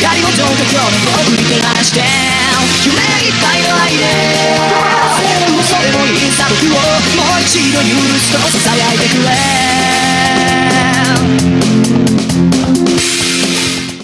光も上と今日の僕に照らして夢いっぱいの愛でそれもいいさ僕をもう一度許すとさいて